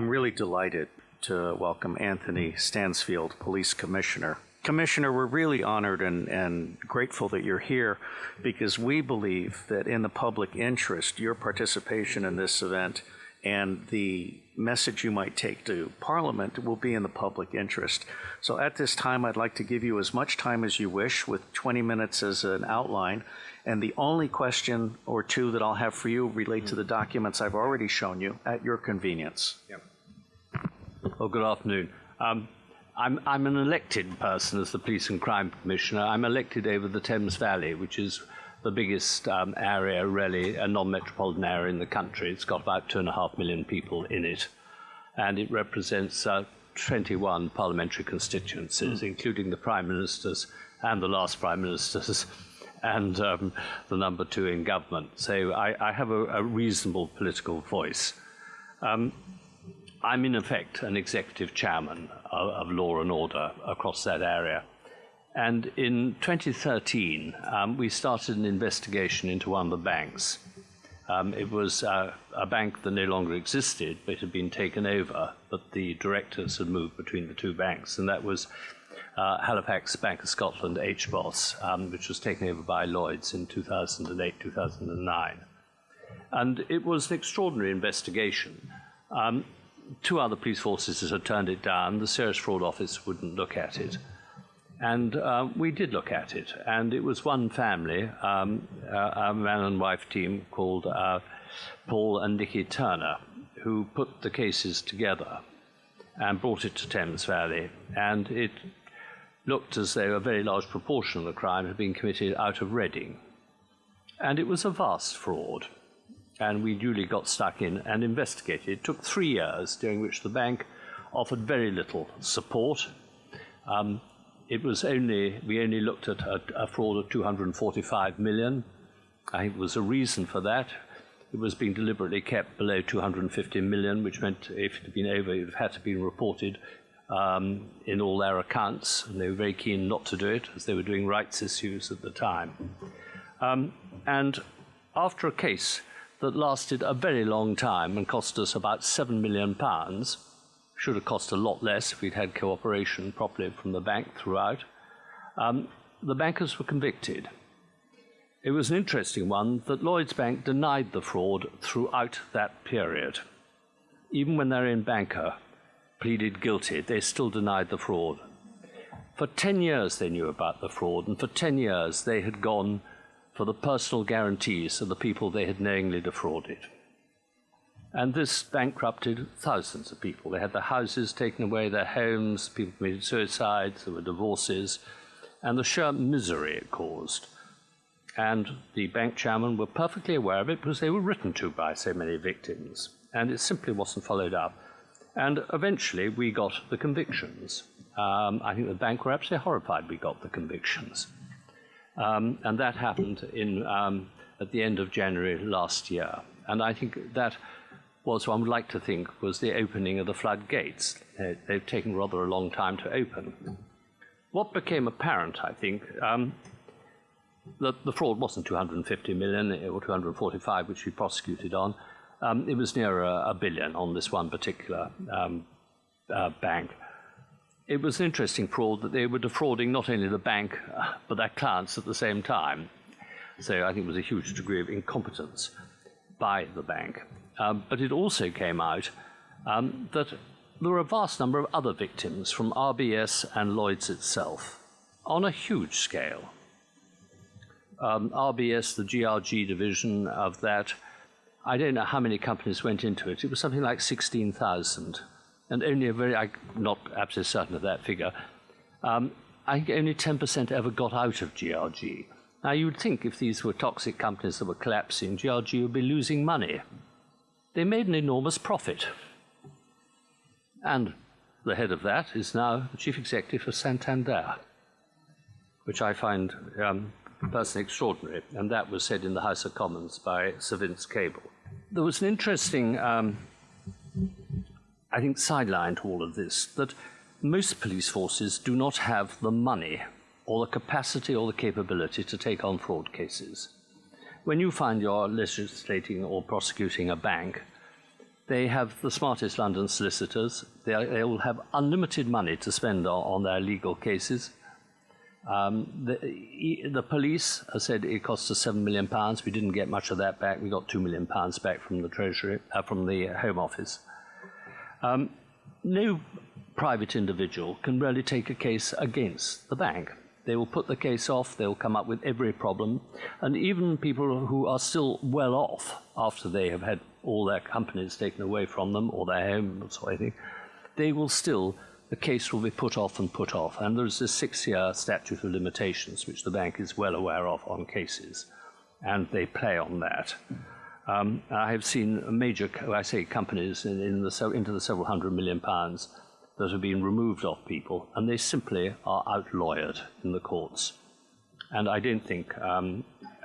I'm really delighted to welcome Anthony Stansfeld, Police Commissioner. Commissioner, we're really honored and, and grateful that you're here because we believe that in the public interest, your participation in this event and the message you might take to Parliament will be in the public interest. So at this time, I'd like to give you as much time as you wish with 20 minutes as an outline. And the only question or two that I'll have for you relate to the documents I've already shown you at your convenience. Well, good afternoon. Um, I'm, I'm an elected person as the Police and Crime Commissioner. I'm elected over the Thames Valley, which is the biggest um, area, really, a non-metropolitan area in the country. It's got about two and a half million people in it, and it represents uh, 21 parliamentary constituencies, mm. including the prime ministers and the last prime ministers, and um, the number two in government. So I, I have a, a, reasonable political voice. Um, I'm in effect an executive chairman of, of law and order across that area. And in 2013, um, we started an investigation into one of the banks. Um, it was uh, a bank that no longer existed, but had been taken over, but the directors had moved between the two banks, and that was uh, Halifax Bank of Scotland, HBOS, um, which was taken over by Lloyds in 2008 2009. And it was an extraordinary investigation. Um, two other police forces had turned it down, the Serious Fraud Office wouldn't look at it. And uh, we did look at it, and it was one family, um, a man and wife team called uh, Paul and Nikki Turner, who put the cases together and brought it to Thames Valley. And it looked as though a very large proportion of the crime had been committed out of Reading. And it was a vast fraud. And we duly got stuck in and investigated. It took three years, during which the bank offered very little support. Um, it was only, we only looked at a, a fraud of 245 million. I think there was a reason for that. It was being deliberately kept below 250 million, which meant if it had been over, it had to be reported um, in all their accounts, and they were very keen not to do it, as they were doing rights issues at the time. Um, and after a case that lasted a very long time and cost us about £7 million, should have cost a lot less if we'd had cooperation properly from the bank throughout. Um, the bankers were convicted. It was an interesting one that Lloyds Bank denied the fraud throughout that period. Even when their own banker pleaded guilty, they still denied the fraud. For 10 years they knew about the fraud, and for 10 years they had gone for the personal guarantees of the people they had knowingly defrauded. And this bankrupted thousands of people. They had their houses taken away, their homes, people committed suicides, there were divorces, and the sheer misery it caused. And the bank chairmen were perfectly aware of it because they were written to by so many victims, and it simply wasn't followed up. And eventually we got the convictions. Um, I think the bank were absolutely horrified we got the convictions. Um, and that happened in, um, at the end of January last year. And I think that was, one would like to think, was the opening of the floodgates. They've taken rather a long time to open. What became apparent, I think, um, that the fraud wasn't 250 million or 245, which we prosecuted on. Um, it was near a, a, billion on this one particular um, uh, bank. It was an interesting fraud that they were defrauding not only the bank, uh, but their clients at the same time. So I think it was a huge degree of incompetence by the bank. Um, but it also came out um, that there were a vast number of other victims from RBS and Lloyds itself on a huge scale. Um, RBS, the GRG division of that, I don't know how many companies went into it. It was something like 16,000, and only a very, I'm not absolutely certain of that figure. Um, I think only 10% ever got out of GRG. Now, you would think if these were toxic companies that were collapsing, GRG would be losing money they made an enormous profit. And the head of that is now the chief executive of Santander, which I find um, personally extraordinary. And that was said in the House of Commons by Sir Vince Cable. There was an interesting, um, I think, sideline to all of this that most police forces do not have the money or the capacity or the capability to take on fraud cases when you find you're legislating or prosecuting a bank, They have the smartest London solicitors. They, are, they will have unlimited money to spend on, on their legal cases. Um, the, the police I said it cost us seven million pounds. We didn't get much of that back. We got two million pounds back from the Treasury, uh, from the Home Office. Um, no private individual can really take a case against the bank. They will put the case off. They will come up with every problem, and even people who are still well off after they have had all their companies taken away from them or their homes or anything, they will still the case will be put off and put off. And there's a six year statute of limitations, which the bank is well aware of on cases, and they play on that. Um, I have seen major, I say companies, in, in the, into the several hundred million pounds that have been removed off people, and they simply are outlawed in the courts. And I don't think um,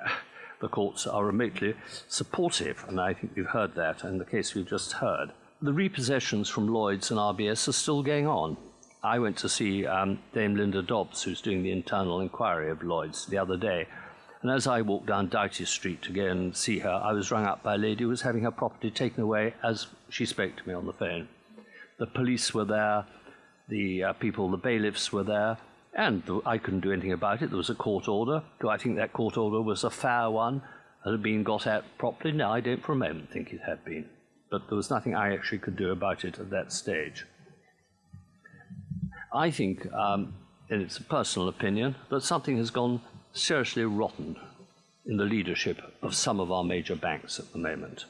the courts are remotely supportive, and I think we've heard that in the case we've just heard the repossessions from Lloyds and RBS are still going on. I went to see um, Dame Linda Dobbs, who's doing the internal inquiry of Lloyds, the other day. And as I walked down Doughty Street to go and see her, I was rung up by a lady who was having her property taken away as she spoke to me on the phone. The police were there, the uh, people, the bailiffs were there, and I couldn't do anything about it. There was a court order. Do I think that court order was a fair one? and Had been got at properly? No, I don't for a moment think it had been but there was nothing I actually could do about it at that stage. I think, um, and it's a personal opinion, that something has gone seriously rotten in the leadership of some of our major banks at the moment.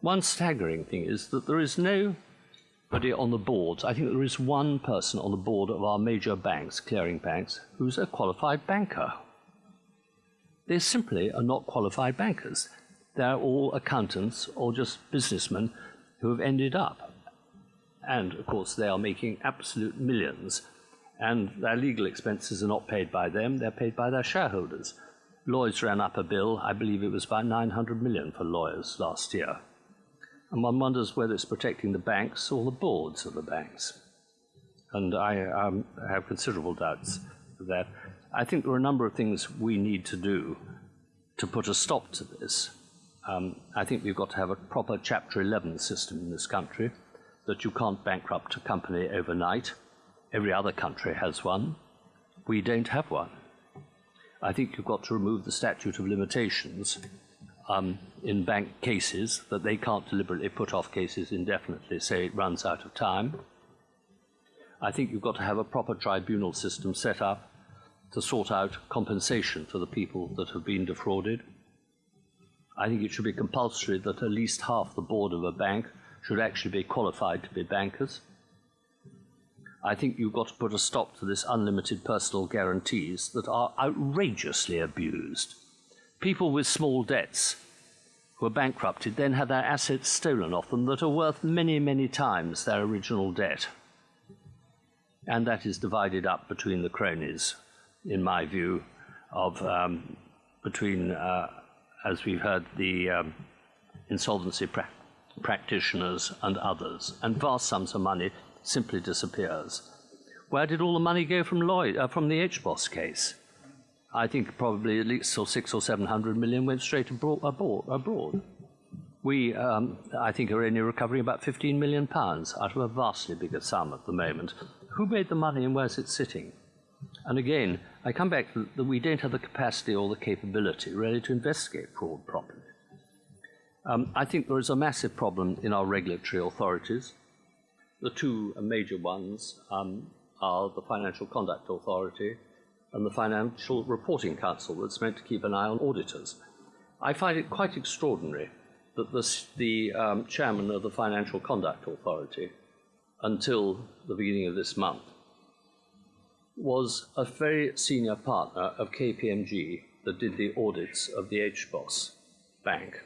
One staggering thing is that there is nobody on the boards. I think there is one person on the board of our major banks, clearing banks, who's a qualified banker. They simply are not qualified bankers they're all accountants or just businessmen who have ended up. And of course, they are making absolute millions, and their legal expenses are not paid by them, they're paid by their shareholders. Lloyds ran up a bill, I believe it was about 900 million for lawyers last year. And one wonders whether it's protecting the banks or the boards of the banks. And I um, have considerable doubts of that. I think there are a number of things we need to do to put a stop to this. Um, I think we've got to have a proper Chapter 11 system in this country, that you can't bankrupt a company overnight. Every other country has one. We don't have one. I think you've got to remove the statute of limitations um, in bank cases, that they can't deliberately put off cases indefinitely, say it runs out of time. I think you've got to have a proper tribunal system set up to sort out compensation for the people that have been defrauded. I think it should be compulsory that at least half the board of a bank should actually be qualified to be bankers. I think you've got to put a stop to this unlimited personal guarantees that are outrageously abused. People with small debts who are bankrupted then have their assets stolen off them that are worth many, many times their original debt. And that is divided up between the cronies, in my view, of um, between uh, as we've heard, the um, insolvency pra practitioners and others, and vast sums of money simply disappears. Where did all the money go from Lloyd, uh, from the HBOS case? I think probably at least six or seven hundred million went straight abroad. abroad. We, um, I think, are only recovering about 15 million pounds out of a vastly bigger sum at the moment. Who made the money and where's it sitting? And again, I come back to that we don't have the capacity or the capability really to investigate fraud properly. Um, I think there is a massive problem in our regulatory authorities. The two major ones um, are the Financial Conduct Authority and the Financial Reporting Council that's meant to keep an eye on auditors. I find it quite extraordinary that this, the um, chairman of the Financial Conduct Authority, until the beginning of this month, was a very senior partner of KPMG that did the audits of the HBOS bank.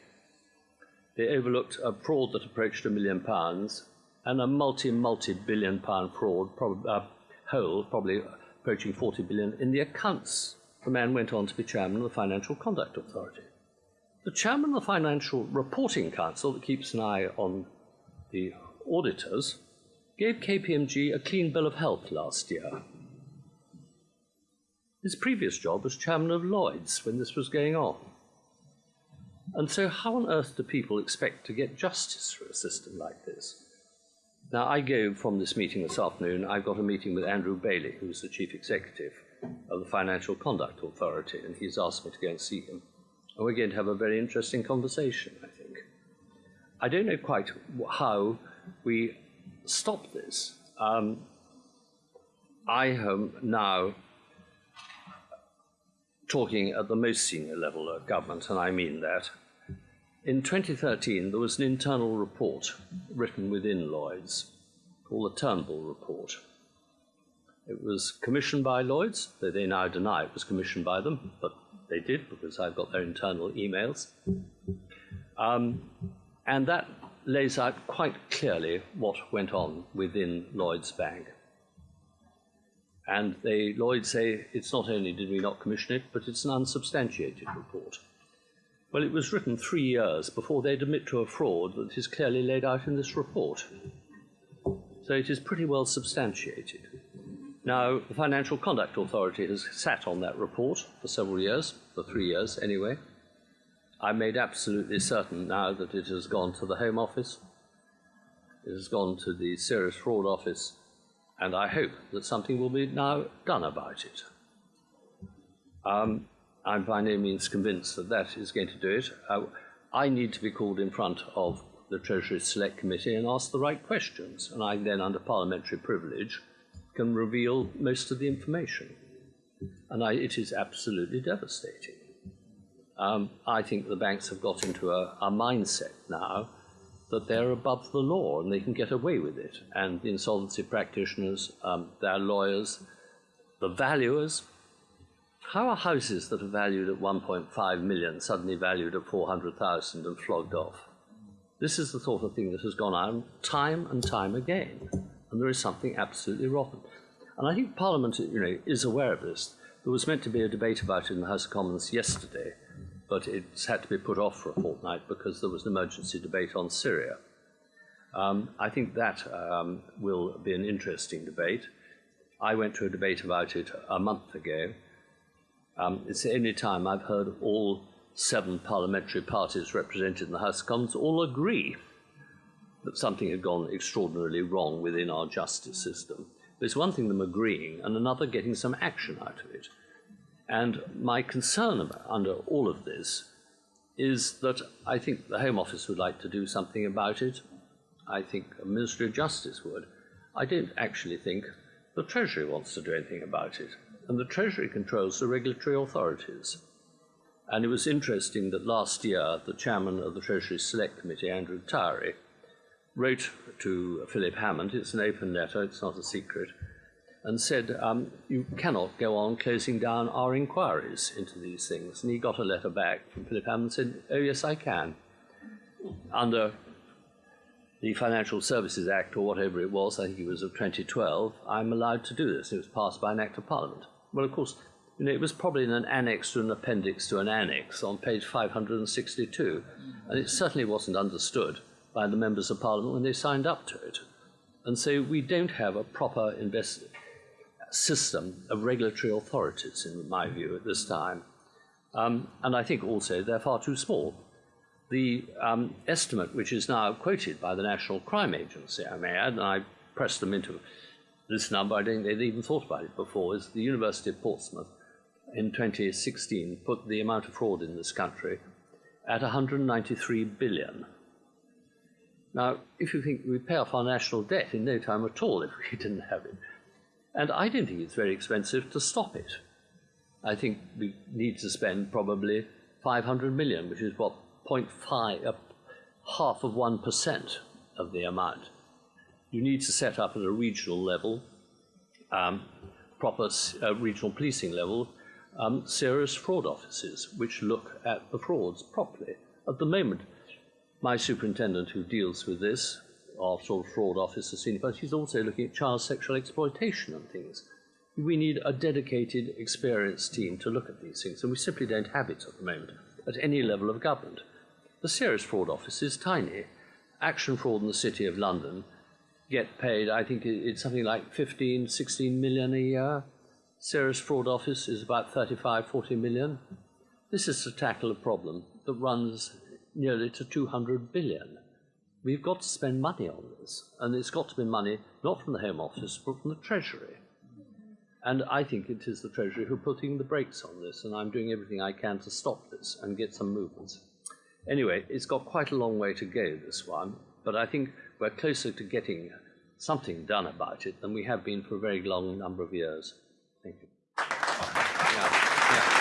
They overlooked a fraud that approached a million pounds and a multi, multi billion pound fraud, prob- uh, whole, probably approaching 40 billion, in the accounts. The man went on to be chairman of the Financial Conduct Authority. The chairman of the Financial Reporting Council, that keeps an eye on the auditors, gave KPMG a clean bill of health last year his previous job was chairman of Lloyd's when this was going on. And so, how on earth do people expect to get justice through a system like this? Now, I go from this meeting this afternoon, I've got a meeting with Andrew Bailey, who's the chief executive of the Financial Conduct Authority, and he's asked me to go and see him. And we're going to have a very interesting conversation, I think. I don't know quite how we stop this. Um, I am now talking at the most senior level of government, and I mean that. In 2013, there was an internal report written within Lloyd's called the Turnbull Report. It was commissioned by Lloyd's, though they now deny it was commissioned by them, but they did because I've got their internal emails. Um, and that lays out quite clearly what went on within Lloyd's Bank. And they, Lloyd say it's not only did we not commission it, but it's an unsubstantiated report. Well, it was written three years before they'd admit to a fraud that is clearly laid out in this report. So it is pretty well substantiated. Now, the Financial Conduct Authority has sat on that report for several years, for three years anyway. I made absolutely certain now that it has gone to the Home Office, it has gone to the Serious Fraud Office, and I hope that something will be now done about it. Um, I'm by no means convinced that that is going to do it. Uh, I need to be called in front of the Treasury Select Committee and ask the right questions, and I then, under parliamentary privilege, can reveal most of the information. And I, it is absolutely devastating. Um, I think the banks have got into a, a mindset now that they're above the law and they can get away with it. And the insolvency practitioners, um, their lawyers, the valuers, how are houses that are valued at 1.5 million suddenly valued at 400,000 and flogged off? This is the sort of thing that has gone on time and time again, and there is something absolutely rotten. And I think Parliament, you know, is aware of this. There was meant to be a debate about it in the House of Commons yesterday, but it's had to be put off for a fortnight because there was an emergency debate on Syria. Um, I think that um, will be an interesting debate. I went to a debate about it a month ago. Um, it's the only time I've heard all seven parliamentary parties represented in the House of Commons all agree that something had gone extraordinarily wrong within our justice system. There's one thing them agreeing and another getting some action out of it. And my concern under all of this is that I think the Home Office would like to do something about it. I think a Ministry of Justice would. I don't actually think the Treasury wants to do anything about it. And the Treasury controls the regulatory authorities. And it was interesting that last year the chairman of the Treasury Select Committee, Andrew Tyrie, wrote to Philip Hammond, it's an open letter, it's not a secret, and said, um, You cannot go on closing down our inquiries into these things. And he got a letter back from Philip Hammond and said, Oh, yes, I can. Under the Financial Services Act, or whatever it was, I think it was of 2012, I'm allowed to do this. It was passed by an Act of Parliament. Well, of course, you know, it was probably in an annex to an appendix to an annex on page 562, and it certainly wasn't understood by the members of Parliament when they signed up to it. And so we don't have a proper invest- system of regulatory authorities, in my view, at this time. Um, and I think also they're far too small. The um, estimate, which is now quoted by the National Crime Agency, I may add, and I pressed them into this number, I don't think they'd even thought about it before, is the University of Portsmouth in 2016 put the amount of fraud in this country at 193 billion. Now, if you think we pay off our national debt in no time at all if we didn't have it, and I don't think it's very expensive to stop it. I think we need to spend probably 500 million, which is what 0.5, uh, half of 1% of the amount. You need to set up at a regional level, um, proper uh, regional policing level, um, serious fraud offices which look at the frauds properly. At the moment, my superintendent who deals with this our sort of fraud officer senior person, she's also looking at child sexual exploitation and things. We need a dedicated, experienced team to look at these things, and we simply don't have it at the moment at any level of government. The serious fraud office is tiny. Action fraud in the City of London get paid, I think it's something like 15, 16 million a year. Serious fraud office is about 35, 40 million. This is to tackle a problem that runs nearly to 200 billion. We've got to spend money on this, and it's got to be money not from the Home Office, but from the Treasury. And I think it is the Treasury who are putting the brakes on this, and I'm doing everything I can to stop this and get some movements. Anyway, it's got quite a long way to go, this one, but I think we're closer to getting something done about it than we have been for a very long number of years. Thank you. Yeah, yeah.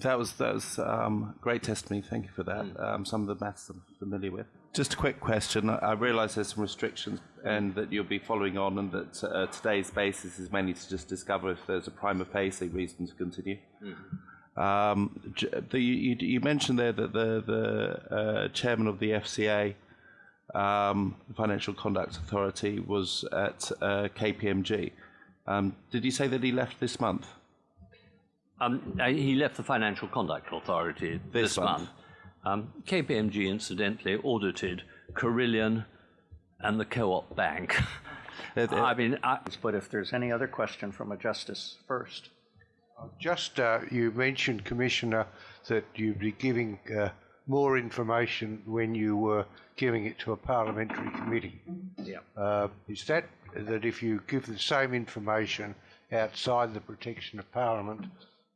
That was that was um, great testimony. Thank you for that. Um, some of the maths I'm familiar with. Just a quick question. I, realise there's some restrictions, and that you'll be following on, and that uh, today's basis is mainly to just discover if there's a prima facie reason to continue. Um, the, you, you mentioned there that the the uh, chairman of the FCA, um, the Financial Conduct Authority, was at uh, KPMG. Um, did you say that he left this month? Um, uh, he left the Financial Conduct Authority this, month. month. Um, KPMG, incidentally, audited Carillion and the Co-op Bank. I mean, I, But if there's any other question from a justice first. Just, uh, you mentioned, Commissioner, that you'd be giving uh, more information when you were giving it to a parliamentary committee. yeah. Uh, Is that, that if you give the same information outside the protection of Parliament,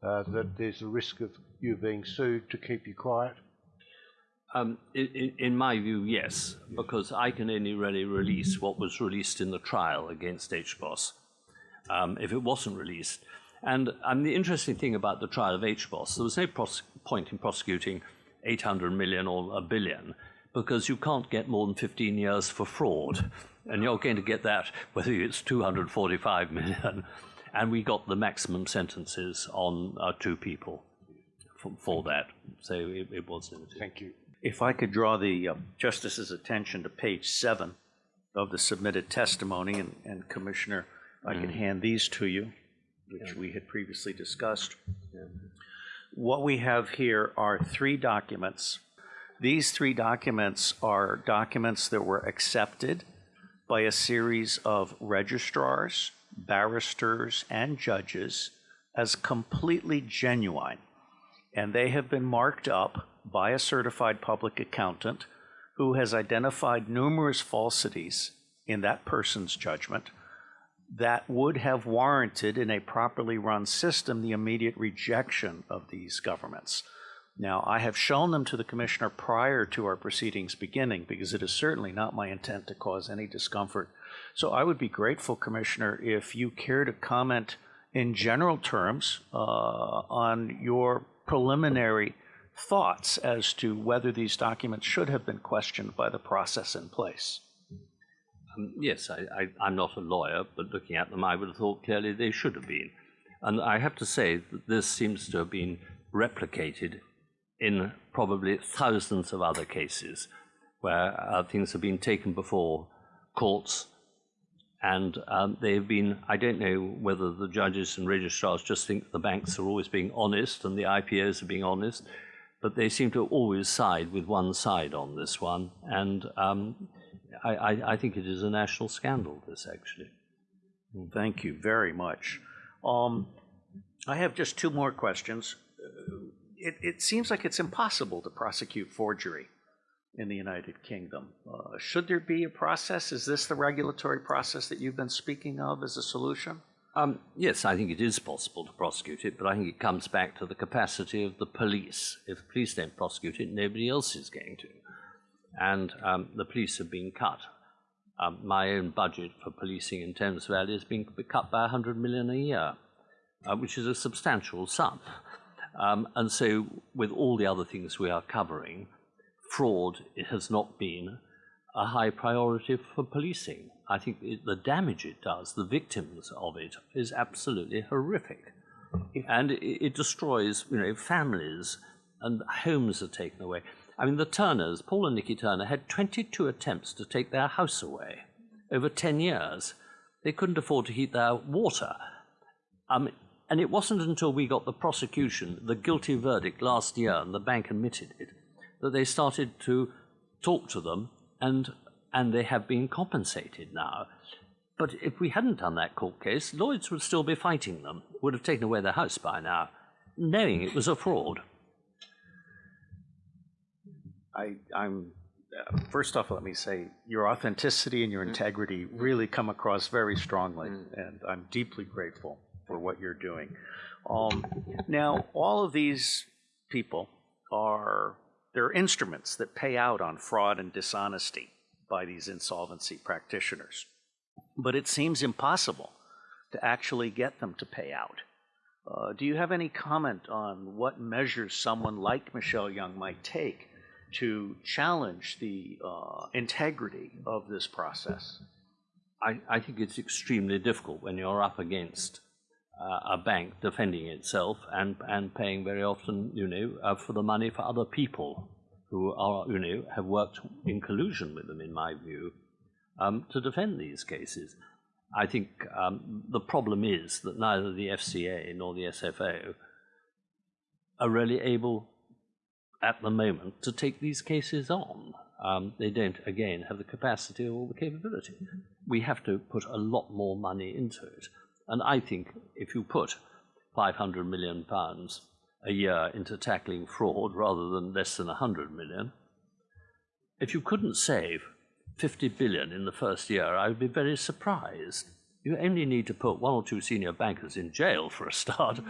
uh, that there's a risk of you being sued to keep you quiet? Um, in, in, in my view, yes, because I can only really release what was released in the trial against HBOS. Um, if it wasn't released, and um, the interesting thing about the trial of HBOS, there was no point in prosecuting 800 million or a billion because you can't get more than 15 years for fraud, and you're going to get that whether it's 245 million, and we got the maximum sentences on uh, two people for, for that, so it, it was limited. Thank you. If I could draw the uh, justice's attention to page seven of the submitted testimony, and- and Commissioner, I can hand these to you, which we had previously discussed. What we have here are three documents. These three documents are documents that were accepted by a series of registrars, barristers, and judges as completely genuine and they have been marked up by a certified public accountant who has identified numerous falsities in that person's judgment that would have warranted in a properly run system the immediate rejection of these governments. Now, I have shown them to the commissioner prior to our proceedings beginning because it is certainly not my intent to cause any discomfort. So I would be grateful, Commissioner, if you care to comment in general terms uh, on your preliminary thoughts as to whether these documents should have been questioned by the process in place. Um, yes, I, I'm not a lawyer, but looking at them, I would have thought clearly they should have been. And I have to say that this seems to have been replicated in probably thousands of other cases where uh, things have been taken before courts and um, they've been, I don't know whether the judges and registrars just think the banks are always being honest and the IPOs are being honest, but they seem to always side with one side on this one. And um, I, I, I think it is a national scandal, this actually. Thank you very much. Um, I have just two more questions. Uh, It, it seems like it's impossible to prosecute forgery in the United Kingdom. Uh, should there be a process? Is this the regulatory process that you've been speaking of as a solution? Um, yes, I think it is possible to prosecute it, but I think it comes back to the capacity of the police. If the police don't prosecute it, nobody else is going to. And um, the police have been cut. Um, my own budget for policing in Thames Valley has been cut by 100 million a year, uh, which is a substantial sum. Um, and so, with all the other things we are covering, fraud has not been a high priority for policing. I think it, the damage it does, the victims of it, is absolutely horrific. And it, it destroys, you know, families and homes are taken away. I mean, the Turners, Paul and Nikki Turner, had 22 attempts to take their house away over 10 years. They couldn't afford to heat their water. Um, and it wasn't until we got the prosecution, the guilty verdict last year, and the bank admitted it, that they started to talk to them, and, and they have been compensated now. But if we hadn't done that court case, Lloyds would still be fighting them, would have taken away their house by now, knowing it was a fraud. I, I'm, uh, first off, let me say, your authenticity and your integrity really come across very strongly, and I'm deeply grateful for what you're doing. Um, now, all of these people are, they're instruments that pay out on fraud and dishonesty by these insolvency practitioners. But it seems impossible to actually get them to pay out. Uh, do you have any comment on what measures someone like Michelle Young might take to challenge the uh, integrity of this process? I, I think it's extremely difficult when you're up against uh, a bank defending itself and, and paying very often, you know, uh, for the money for other people who are, you know, have worked in collusion with them, in my view, um, to defend these cases. I think um, the problem is that neither the FCA nor the SFO are really able at the moment to take these cases on. Um, they don't, again, have the capacity or the capability. We have to put a lot more money into it. And I think if you put 500 million pounds a year into tackling fraud rather than less than 100 million, if you couldn't save 50 billion in the first year, I would be very surprised. You only need to put one or two senior bankers in jail for a start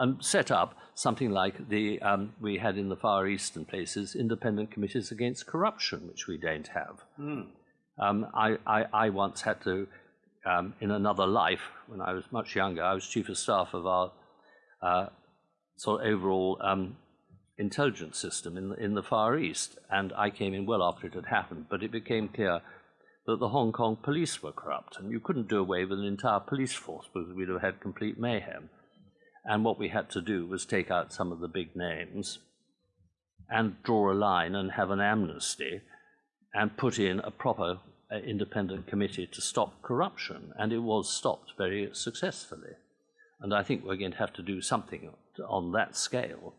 and set up something like the um, we had in the Far Eastern places, independent committees against corruption, which we don't have. Hmm. Um, I, I, I once had to, um, in another life, when I was much younger, I was chief of staff of our uh, sort of overall um, intelligence system in the, in the Far East, and I came in well after it had happened, but it became clear that the Hong Kong police were corrupt, and you couldn't do away with an entire police force because we'd have had complete mayhem. And what we had to do was take out some of the big names and draw a line and have an amnesty and put in a proper uh, independent committee to stop corruption. And it was stopped very successfully. And I think we're going to have to do something on that scale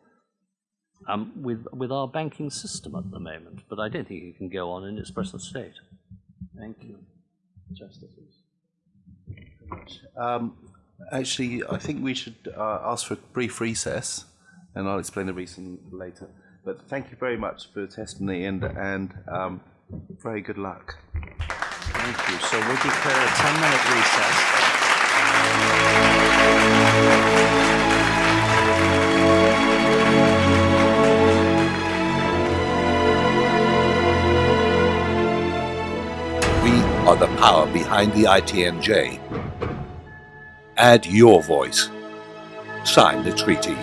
um, with, with our banking system at the moment. But I don't think it can go on in its present state. Thank you. Justices. Um, actually, I think we should uh, ask for a brief recess, and I'll explain the reason later. But thank you very much for the testimony, and, and um, very good luck. Thank you. So we'll declare a 10-minute recess. We are the power behind the ITNJ. Add your voice. Sign the treaty.